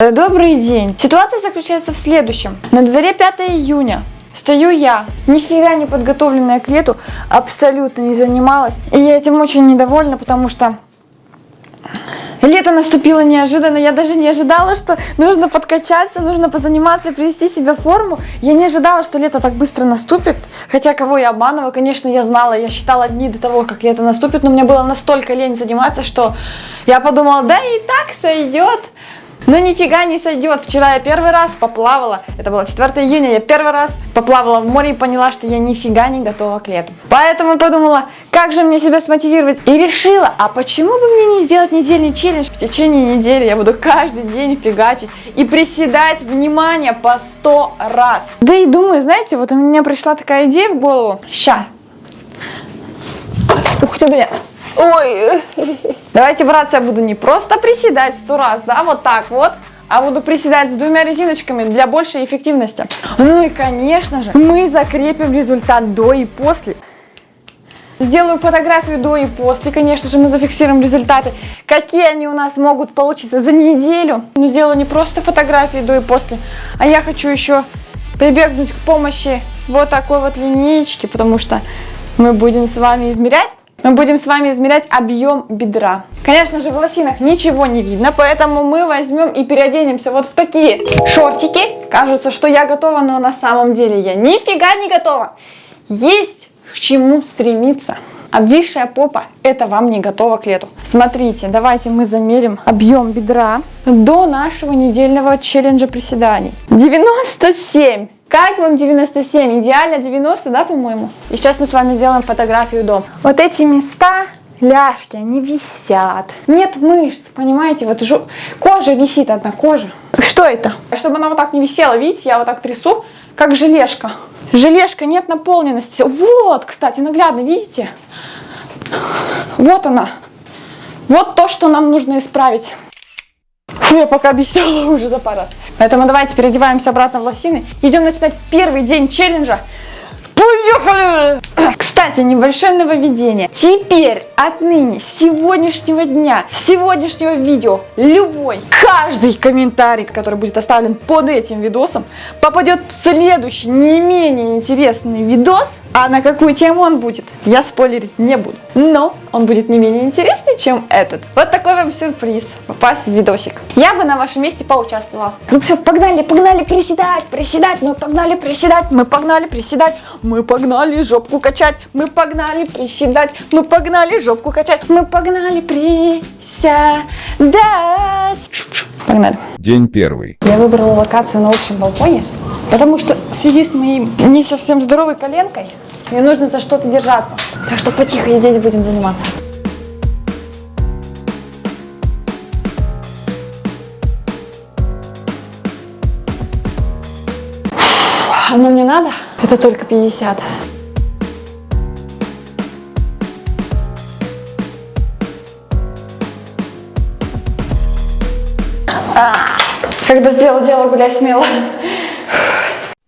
Э, Добрый день. Ситуация заключается в следующем. На дворе 5 июня. Стою я, нифига не подготовленная к лету, абсолютно не занималась. И я этим очень недовольна, потому что лето наступило неожиданно. Я даже не ожидала, что нужно подкачаться, нужно позаниматься, привести себя в форму. Я не ожидала, что лето так быстро наступит. Хотя кого я обманываю, конечно, я знала. Я считала дни до того, как лето наступит, но мне было настолько лень заниматься, что я подумала, да и так сойдет. Но нифига не сойдет. Вчера я первый раз поплавала. Это было 4 июня. Я первый раз поплавала в море и поняла, что я нифига не готова к лету. Поэтому подумала, как же мне себя смотивировать. И решила, а почему бы мне не сделать недельный челлендж? В течение недели я буду каждый день фигачить и приседать, внимание, по 100 раз. Да и думаю, знаете, вот у меня пришла такая идея в голову. Ща. Ух ты, бля. Ой. Давайте, братцы, я буду не просто приседать сто раз, да, вот так вот, а буду приседать с двумя резиночками для большей эффективности. Ну и, конечно же, мы закрепим результат до и после. Сделаю фотографию до и после, конечно же, мы зафиксируем результаты, какие они у нас могут получиться за неделю. Но сделаю не просто фотографии до и после, а я хочу еще прибегнуть к помощи вот такой вот линейки, потому что мы будем с вами измерять мы будем с вами измерять объем бедра. Конечно же, в лосинах ничего не видно, поэтому мы возьмем и переоденемся вот в такие шортики. Кажется, что я готова, но на самом деле я нифига не готова. Есть к чему стремиться. Обвисшая попа – это вам не готово к лету. Смотрите, давайте мы замерим объем бедра до нашего недельного челленджа приседаний. 97 как вам 97? Идеально 90, да, по-моему? И сейчас мы с вами сделаем фотографию до. Вот эти места, ляжки, они висят. Нет мышц, понимаете? Вот жу... кожа висит одна, кожа. Что это? Чтобы она вот так не висела, видите, я вот так трясу, как желешка. Желешка, нет наполненности. Вот, кстати, наглядно, видите? Вот она. Вот то, что нам нужно исправить. Фу, я пока обещала уже за пару раз. Поэтому давайте переодеваемся обратно в лосины. Идем начинать первый день челленджа. Поехали! Кстати, небольшое нововведение. Теперь, отныне, с сегодняшнего дня, с сегодняшнего видео, любой, каждый комментарий, который будет оставлен под этим видосом, попадет в следующий, не менее интересный видос. А на какую тему он будет, я спойлерить не буду. Но он будет не менее интересный, чем этот. Вот такой вам сюрприз. Попасть в видосик. Я бы на вашем месте поучаствовала. Ну все, погнали, погнали приседать, приседать, мы погнали приседать, мы погнали приседать, мы погнали жопку качать, мы погнали приседать, мы погнали жопку качать, мы погнали приседать. Погнали. День первый. Я выбрала локацию на общем балконе, потому что в связи с моей не совсем здоровой коленкой мне нужно за что-то держаться. Так что потихо и здесь будем заниматься. Оно мне надо? Это только 50. Когда сделал дело, гуляй смело.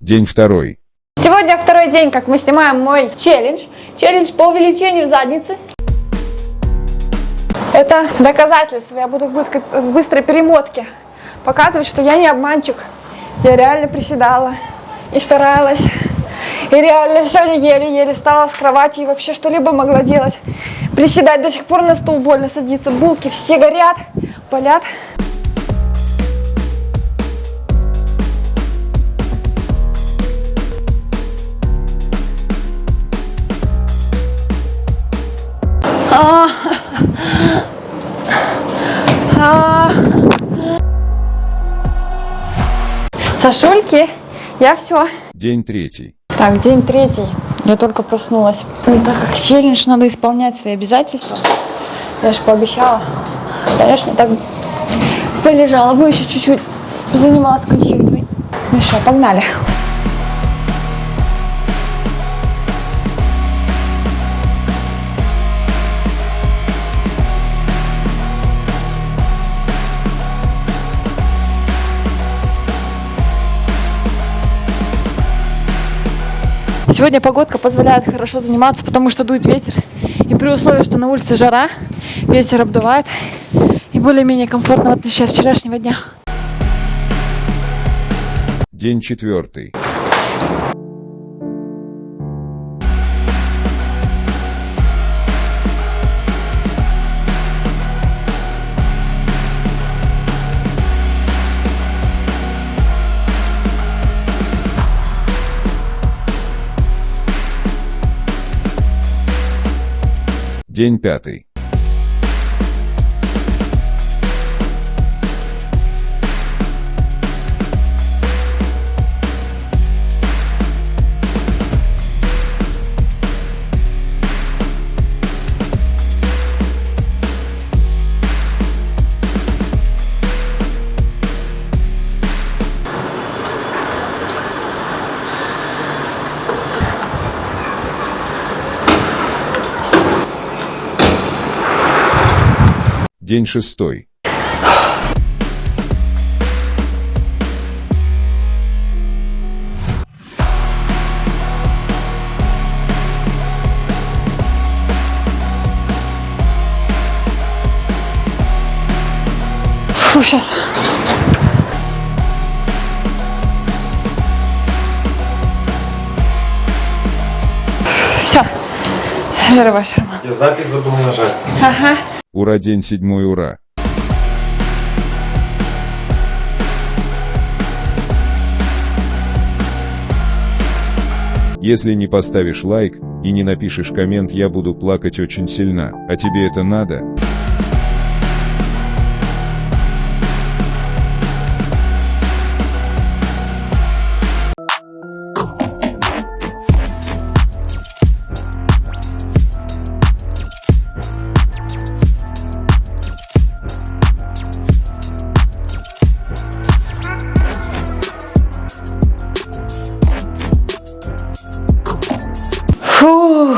День второй. Сегодня второй день, как мы снимаем мой челлендж. Челлендж по увеличению задницы. Это доказательство. Я буду в быстрой перемотке показывать, что я не обманщик. Я реально приседала и старалась. И реально сегодня еле-еле встала с кровати и вообще что-либо могла делать. Приседать до сих пор на стул больно садиться. Булки все горят, болят. А. А. Сашульки, я все. День третий. Так, день третий. Я только проснулась. Ну, так как челлендж надо исполнять свои обязательства, я же пообещала. Конечно, так полежала бы еще чуть-чуть, занималась кончигой. Ну что, погнали. Сегодня погодка позволяет хорошо заниматься, потому что дует ветер. И при условии, что на улице жара, ветер обдувает. И более-менее комфортно в отличие от вчерашнего дня. День четвертый. День пятый. День шестой. Фу, сейчас. Все. Давай, Шарма. Я запись забыл нажать. Ага. Ура, день седьмой, ура. Если не поставишь лайк и не напишешь коммент, я буду плакать очень сильно. А тебе это надо? Фух.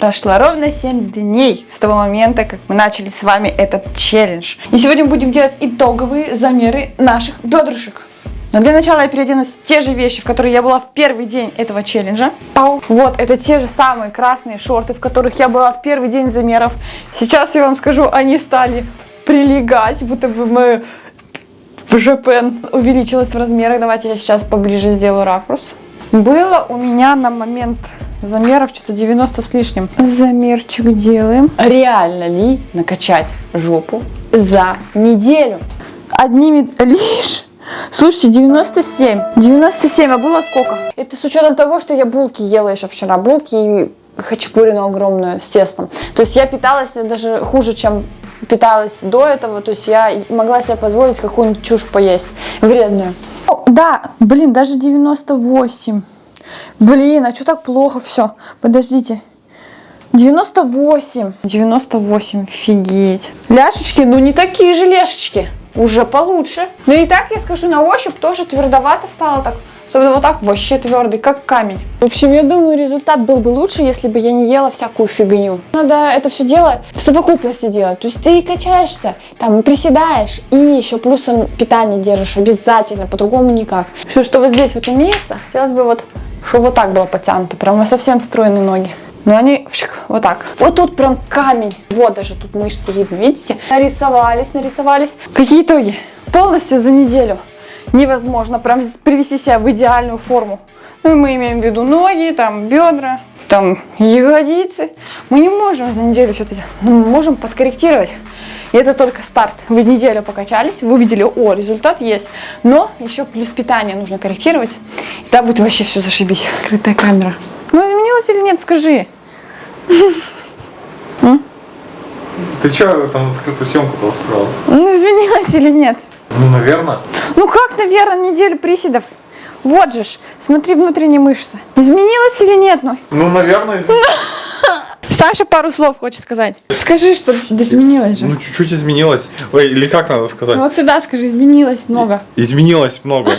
Прошло ровно 7 дней с того момента, как мы начали с вами этот челлендж. И сегодня будем делать итоговые замеры наших бедрышек. Но для начала я переоденусь в те же вещи, в которые я была в первый день этого челленджа. Пау. Вот, это те же самые красные шорты, в которых я была в первый день замеров. Сейчас я вам скажу, они стали прилегать, будто бы мы в ЖПН увеличилась в размерах. Давайте я сейчас поближе сделаю ракурс. Было у меня на момент замеров что-то 90 с лишним. Замерчик делаем. Реально ли накачать жопу за неделю? Одними лишь... Слушайте, 97. 97, а было сколько? Это с учетом того, что я булки ела еще вчера. Булки и хачапурину огромную с тестом. То есть я питалась даже хуже, чем питалась до этого. То есть я могла себе позволить какую-нибудь чушь поесть. Вредную. О, да, блин, даже 98. Блин, а что так плохо все? Подождите. 98. 98, офигеть. Ляшечки, ну не такие же ляшечки. Уже получше. Но и так, я скажу, на ощупь тоже твердовато стало так. Особенно вот так вообще твердый, как камень. В общем, я думаю, результат был бы лучше, если бы я не ела всякую фигню. Надо это все дело в совокупности делать. То есть ты качаешься, там приседаешь и еще плюсом питание держишь обязательно, по-другому никак. Все, что вот здесь вот имеется, хотелось бы вот, чтобы вот так было потянуто, прям совсем стройные ноги. Но они фшик, вот так. Вот тут прям камень. Вот даже тут мышцы видно, видите? Нарисовались, нарисовались. Какие итоги? Полностью за неделю невозможно прям привести себя в идеальную форму. Ну, мы имеем в виду ноги, там, бедра, там, ягодицы. Мы не можем за неделю что-то делать, но мы можем подкорректировать. И это только старт. Вы неделю покачались, вы увидели, о, результат есть. Но еще плюс питание нужно корректировать. И тогда будет вообще все зашибись. Скрытая камера. Ну, изменилось или нет, скажи. Ты что там скрытую съемку-то устроил? Ну, изменилось или нет? Ну, наверное. Ну как, наверное, неделю приседов? Вот же ж, смотри внутренние мышцы. Изменилось или нет? Ну, Ну, наверное. изменилось. Саша пару слов хочет сказать. Скажи, что изменилось же. Ну, чуть-чуть изменилось. Ой, или как надо сказать? Вот сюда скажи, изменилось много. Изменилось много.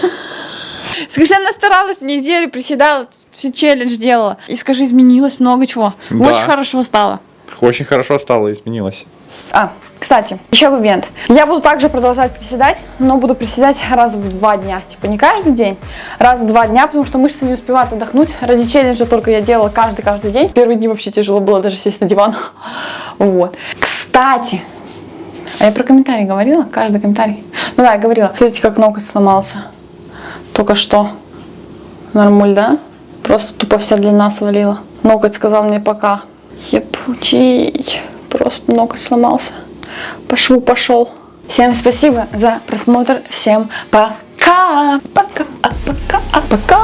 Скажи, она старалась неделю, приседала, все челлендж делала. И скажи, изменилось много чего. Да. Очень хорошо стало. Очень хорошо стало, изменилось. А, кстати, еще момент. Я буду также продолжать приседать, но буду приседать раз в два дня. Типа не каждый день, раз в два дня, потому что мышцы не успевают отдохнуть. Ради челленджа только я делала каждый-каждый день. Первые дни вообще тяжело было даже сесть на диван. Вот. Кстати, а я про комментарий говорила? Каждый комментарий. Ну да, я говорила. Смотрите, как ноготь сломался. Только что. Нормуль, да? Просто тупо вся длина свалила. Ноготь сказал мне пока. Епутить. Просто ноготь сломался. По шву пошел. Всем спасибо за просмотр. Всем пока. Пока. Пока. Пока.